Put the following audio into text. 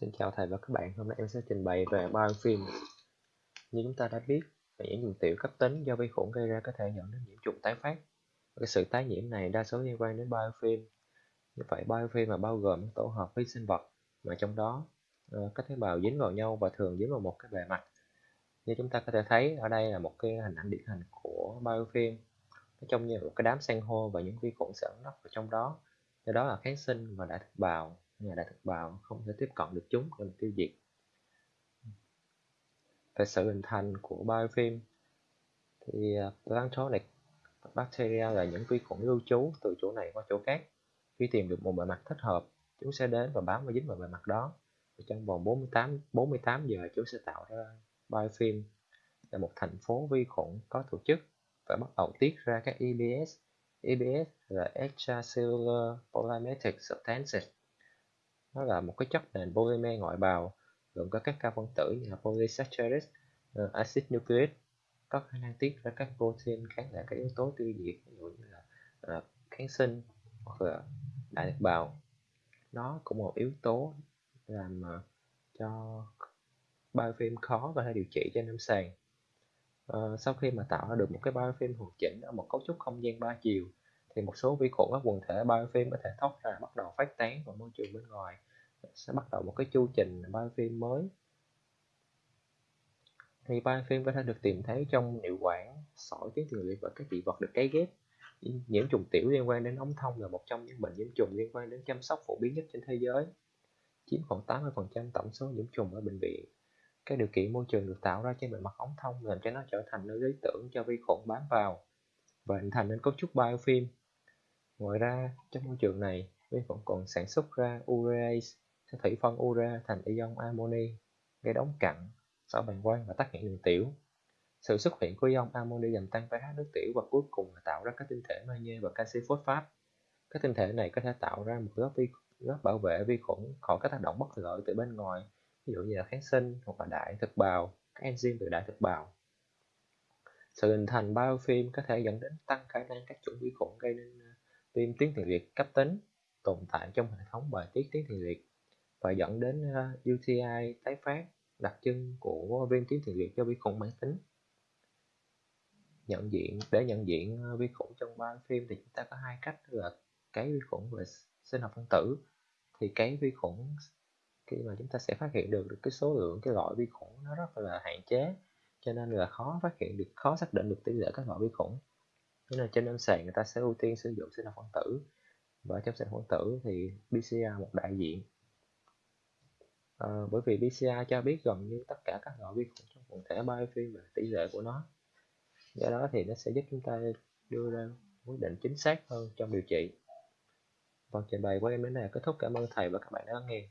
Xin chào thầy và các bạn, hôm nay em sẽ trình bày về biofilm. Như chúng ta đã biết, nhiễm trùng tiểu cấp tính do vi khuẩn gây ra có thể dẫn đến nhiễm trùng tái phát. Cái sự tái nhiễm này đa số liên quan đến biofilm. Như vậy biofilm là bao gồm tổ hợp vi sinh vật mà trong đó ờ, các tế bào dính vào nhau và thường dính vào một cái bề mặt. Như chúng ta có thể thấy ở đây là một cái hình ảnh điển hình của biofilm. Nó trông như một cái đám san hô và những vi khuẩn sẽ ẩn nấp vào trong đó. Do đó là kháng sinh và đại thực bào nhà đại thực bào không thể tiếp cận được chúng để tiêu diệt về sự hình thành của biofilm. Thì à, Planktonic bacteria là những vi khuẩn lưu trú từ chỗ này qua chỗ khác. Khi tìm được một bề mặt thích hợp, chúng sẽ đến và bám và dính vào bề mặt đó. Và trong vòng 48 48 giờ, chúng sẽ tạo ra biofilm là một thành phố vi khuẩn có tổ chức và bắt đầu tiết ra các EBS EBS là extracellular polymetric substances nó là một cái chất nền polymer ngoại bào gồm có các cao phân tử như là polysaccharides, uh, ờ, acid nucleic có khả năng tiết ra các protein kháng lại các yếu tố tiêu diệt ví dụ như là uh, kháng sinh hoặc là đại thực bào. Nó cũng một yếu tố làm uh, cho biofilm khó và hay điều trị trên lâm sàng. Uh, sau khi mà tạo ra được một cái biofilm hoàn chỉnh ở một cấu trúc không gian ba chiều thì một số vi khuẩn các quần thể biofilm có thể thoát ra, bắt đầu phát tán vào môi trường bên ngoài. Sẽ bắt đầu một cái chu trình biofilm mới. Thì biofilm có thể được tìm thấy trong niệu quản, sỏi tuyến tiền liệt và các dị vật được cấy ghép. Nhiễm trùng tiểu liên quan đến ống thông là một trong những bệnh nhiễm trùng liên quan đến chăm sóc phổ biến nhất trên thế giới. Chiếm khoảng 80% tổng số nhiễm trùng ở bệnh viện. Các điều kiện môi trường được tạo ra trên bề mặt ống thông làm cho nó trở thành nơi lý tưởng cho vi khuẩn bám vào và hình thành nên cấu trúc biofilm ngoài ra, trong môi trường này vi khuẩn còn sản xuất ra urease sẽ thủy phân ura thành ion amoni gây đóng cặn sỏi bàng quang và tắc nghẽn đường tiểu. Sự xuất hiện của ion amoni làm tăng pH nước tiểu và cuối cùng là tạo ra các tinh thể magie và canxi phosphat các tinh thể này có thể tạo ra một lớp vi, lớp bảo vệ vi khuẩn khỏi các tác động bất lợi từ bên ngoài, ví dụ như là kháng sinh hoặc là đại thực bào, các enzyme từ đại thực bào. Sự hình thành biofilm có thể dẫn đến tăng khả năng các chủng vi khuẩn gây nên ờ, viêm tuyến tiền liệt cấp tính tồn tại trong hệ thống bài tiết tuyến tiền liệt và dẫn đến ờ, UTI tái phát đặc trưng của viêm tuyến tiền liệt do vi khuẩn mãn tính. Nhận diện để nhận diện ờ, vi khuẩn trong biofilm thì chúng ta có hai cách là cái vi khuẩn về sinh học phân tử thì cái vi khuẩn khi mà chúng ta sẽ phát hiện được, được cái số lượng cái loại vi khuẩn nó rất là hạn chế cho nên là khó phát hiện được khó xác định được tỷ lệ các loại vi khuẩn nên là trên lâm sàng người ta sẽ ưu tiên sử dụng sinh học phân tử. Và trong sinh học phân tử thì PCR một đại diện. À, bởi vì PCR cho biết gần như tất cả các loại vi khuẩn trong quần thể biofilm và tỷ lệ của nó. Do đó thì nó sẽ giúp chúng ta đưa ra quyết định chính xác hơn trong điều trị. Phần trình bày của em đến đây là kết thúc. Cảm ơn thầy và các bạn đã lắng nghe.